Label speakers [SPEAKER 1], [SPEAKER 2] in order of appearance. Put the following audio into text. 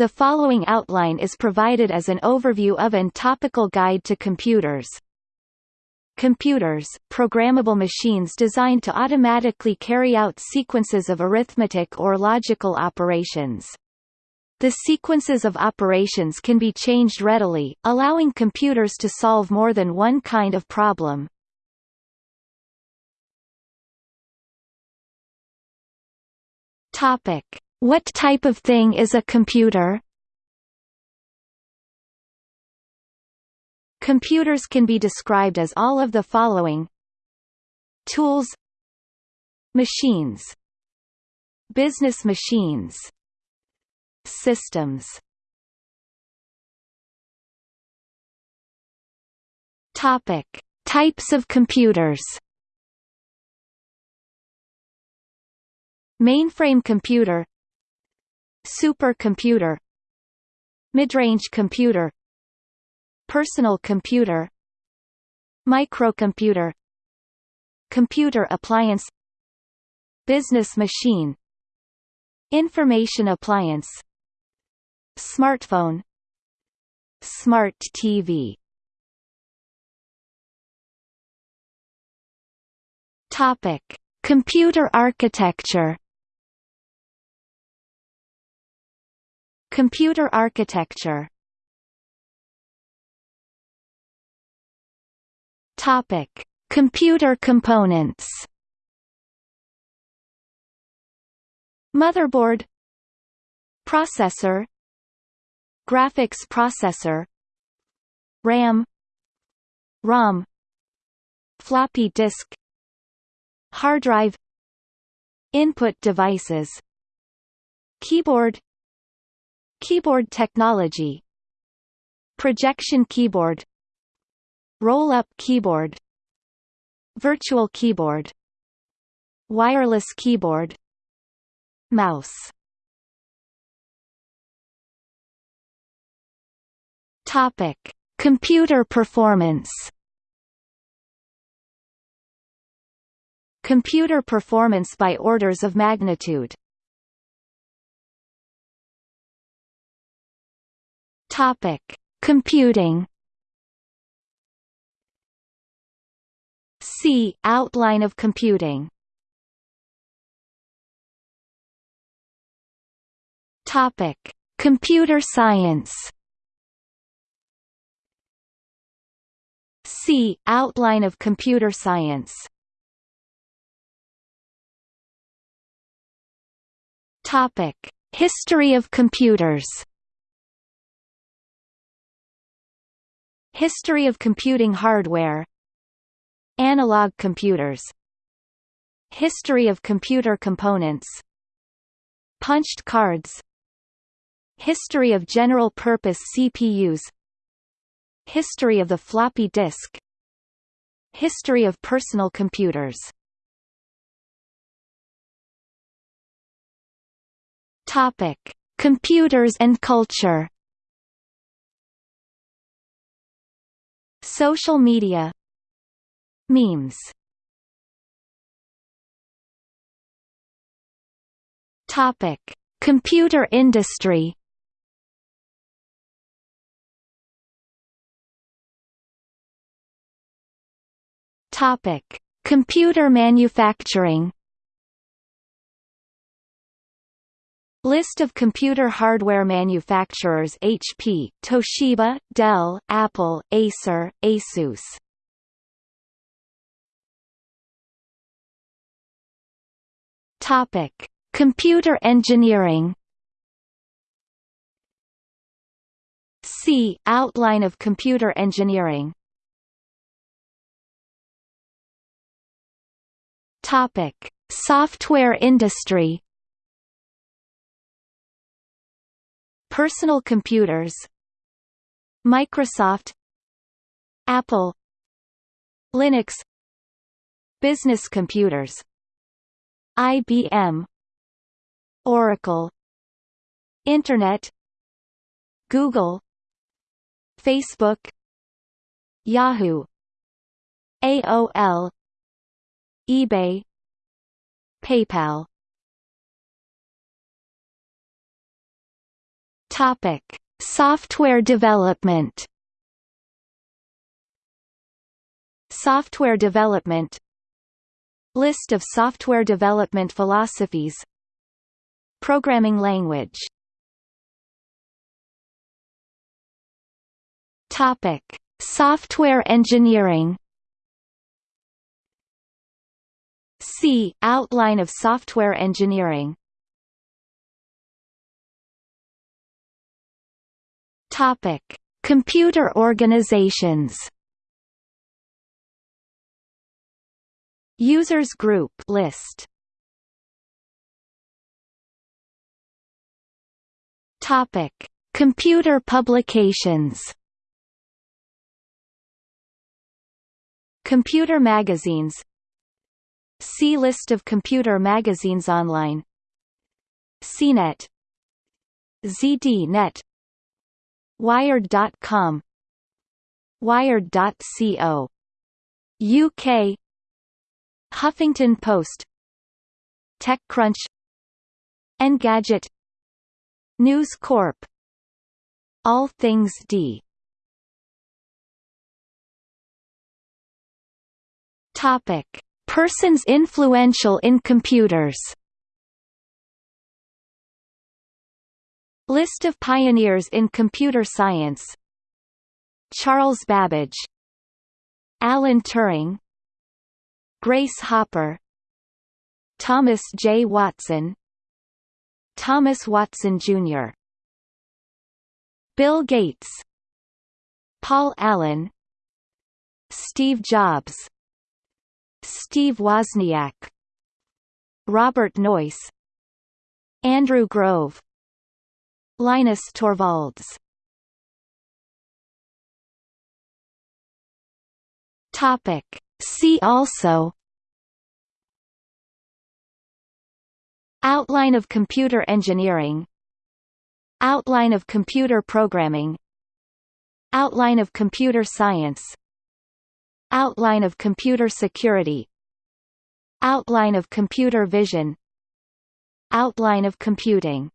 [SPEAKER 1] The following outline is provided as an overview of and topical guide to computers. Computers, programmable machines designed to automatically carry out sequences of arithmetic or logical operations. The sequences of operations can be changed readily, allowing computers to solve more than one kind of problem. Topic: What type of thing is a computer? Computers can be described as all of the following. Tools. Machines. Business machines. Systems. Topic. Types of computers. Mainframe computer Supercomputer Midrange computer Personal computer Microcomputer Computer appliance Business machine Information appliance Smartphone Smart TV Topic: Computer architecture. Computer architecture. Topic: Computer components. Motherboard. Processor. Graphics processor. RAM. ROM. Floppy disk. Hard drive. Input devices. Keyboard Keyboard technology Projection keyboard Roll-up keyboard Virtual keyboard Wireless keyboard Mouse Topic: Computer performance. Computer performance by orders of magnitude. Topic: Computing. C. Outline of computing. Topic: Computer science. C. Outline of computer science Topic: History of computers. History of computing hardware. Analog computers. History of computer components. Punched cards. History of general-purpose CPUs History of the floppy disk History of personal computers Computers and culture. Social media. Memes. Topic: Computer industry. Topic: Computer manufacturing. List of computer hardware manufacturers HP, Toshiba, Dell, Apple, Acer, Asus. Topic: Computer engineering. C. Outline of computer engineering Topic: Software industry. Personal computers. Microsoft. Apple. Linux. Business computers. IBM. Oracle. Internet. Google. Facebook. Yahoo. AOL eBay PayPal Topic: Software development. Software development List of software development philosophies Programming language Topic: Software engineering. C. Outline of software engineering. Topic: Computer organizations. Users group list. Topic: Computer publications. Computer magazines See list of computer magazines online CNET ZDNet Wired.com Wired.co UK Huffington Post. TechCrunch. Engadget. News Corp. All Things D. Topic: Persons influential in computers. List of pioneers in computer science. Charles Babbage, Alan Turing, Grace Hopper, Thomas J. Watson, Thomas Watson Jr. Bill Gates, Paul Allen, Steve Jobs. Steve Wozniak. Robert Noyce. Andrew Grove Linus Torvalds. Topic. See also Outline of computer engineering Outline of computer programming Outline of computer science Outline of computer security Outline of computer vision Outline of computing